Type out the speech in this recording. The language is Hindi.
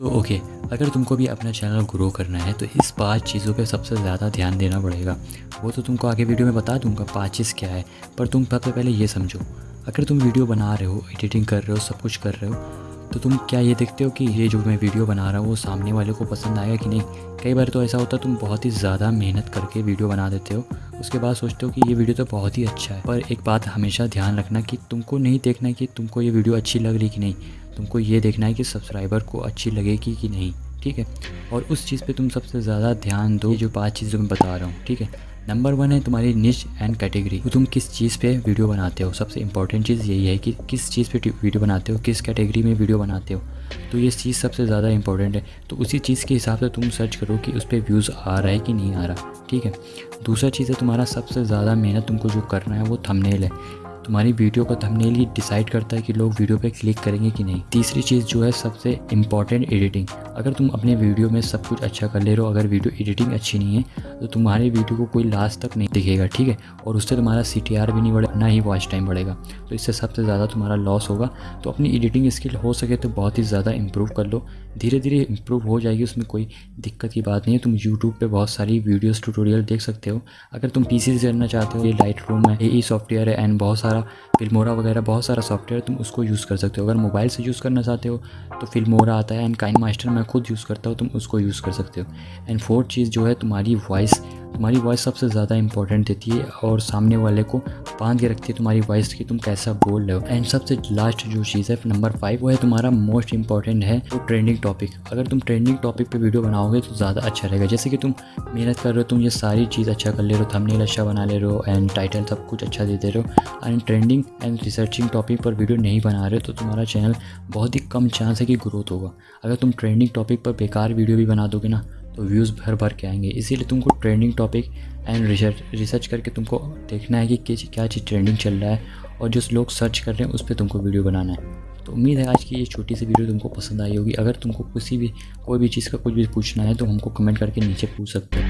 तो ओके अगर तुमको भी अपना चैनल ग्रो करना है तो इस पाँच चीज़ों पे सबसे ज़्यादा ध्यान देना पड़ेगा। वो तो तुमको आगे वीडियो में बता दूँगा पाँच चीज़ क्या है, पर तुम सबसे पहले ये समझो, अगर तुम वीडियो बना रहे हो एडिटिंग कर रहे हो, सब कुछ कर रहे हो तो तुम क्या ये देखते हो कि ये जो मैं वीडियो बना रहा हूँ, वो सामने वाले को पसंद आएगा कि नहीं? कई बार तो ऐसा होता है, तुम बहुत ही ज़्यादा मेहनत करके वीडियो बना देते हो, उसके बाद सोचते हो कि ये वीडियो तो बहुत ही अच्छा है, पर एक बात हमेशा ध्यान रखना कि तुमको नहीं देखना कि तुमको ये वीडियो अच्छी लग रही कि नहीं। तुमको ये देखना है कि सब्सक्राइबर को अच्छी लगेगी कि नहीं, ठीक है? और उस चीज़ पे तुम सबसे ज़्यादा ध्यान दो जो पाँच चीज़ें मैं बता रहा हूँ, ठीक है? नंबर वन है तुम्हारी निश एंड कैटेगरी तुम किस चीज़ पे वीडियो बनाते हो? सबसे इंपॉर्टेंट चीज़ यही है कि किस चीज़ पे वीडियो बनाते हो? किस कैटेगरी में वीडियो बनाते हो? तो ये चीज़ सबसे ज़्यादा इंपॉर्टेंट है। तो उसी चीज़ के हिसाब से तुम सर्च करो कि उस पर व्यूज़ आ रहा है कि नहीं आ रहा, ठीक है? दूसरा चीज़ है तुम्हारा सबसे ज़्यादा मेहनत तुमको जो करना है वो थंबनेल है। तुम्हारी वीडियो का थंबनेल ही डिसाइड करता है कि लोग वीडियो पे क्लिक करेंगे कि नहीं। तीसरी चीज़ जो है सबसे इंपॉर्टेंट एडिटिंग अगर तुम अपने वीडियो में सब कुछ अच्छा कर ले रहे हो, अगर वीडियो एडिटिंग अच्छी नहीं है तो तुम्हारी वीडियो को कोई लास्ट तक नहीं दिखेगा, ठीक है? और उससे तुम्हारा सीटीआर भी नहीं बढ़ेगा ना ही वॉच टाइम बढ़ेगा। तो इससे सबसे ज़्यादा तुम्हारा लॉस होगा। तो अपनी एडिटिंग स्किल हो सके तो बहुत ही ज़्यादा इम्प्रूव कर लो। धीरे धीरे इम्प्रूव हो जाएगी, उसमें कोई दिक्कत की बात नहीं है। तुम यूट्यूब पर बहुत सारी वीडियोज़ ट्यूटोरियल देख सकते हो। अगर तुम पी से करना चाहते हो, ये लाइट रूम है ए सॉफ्टवेयर है एंड बहुत सारा फिल्मोरा वगैरह, बहुत सारा सॉफ्टवेयर तुम उसको यूज़ कर सकते हो। अगर मोबाइल से यूज़ करना चाहते हो तो फिल्मोरा आता है। एंड काइन मास्टर मैं खुद यूज़ करता हूँ, तुम उसको यूज़ कर सकते हो। एंड फोर्थ चीज़ जो है, तुम्हारी वॉइस तुम्हारी वॉइस सबसे ज़्यादा इंपॉर्टेंट देती है और सामने वाले को बाँध के रखती है तुम्हारी वॉइस की तुम कैसा बोल रहे हो। एंड सबसे लास्ट जो चीज़ है नंबर फाइव वो है तुम्हारा मोस्ट इंपॉर्टेंट है वो ट्रेंडिंग टॉपिक अगर तुम ट्रेंडिंग टॉपिक पर वीडियो बनाओगे तो ज़्यादा अच्छा रहेगा। जैसे कि तुम मेहनत कर रहे हो, तुम ये सारी चीज़ अच्छा कर ले रहे हो थंबनेल अच्छा बना ले रहे हो एंड टाइटल सब कुछ अच्छा दे दे रहे हो and trending and researching topic पर वीडियो नहीं बना रहे हो तो तुम्हारा चैनल बहुत ही कम चांस है कि ग्रोथ होगा। अगर तुम ट्रेंडिंग टॉपिक पर बेकार वीडियो भी बना दोगे ना तो व्यूज़ भर भर के आएँगे। इसीलिए तुमको trending topic and research research करके तुमको देखना है कि क्या चीज़ ट्रेंडिंग चल रहा है और जो लोग सर्च कर रहे हैं उस पर तुमको वीडियो बनाना है। तो उम्मीद है आज की ये छोटी सी वीडियो तुमको पसंद आई होगी। अगर तुमको किसी भी, कोई भी चीज़ का कुछ भी पूछना है तो हमको कमेंट करके नीचे पूछ सकते हो।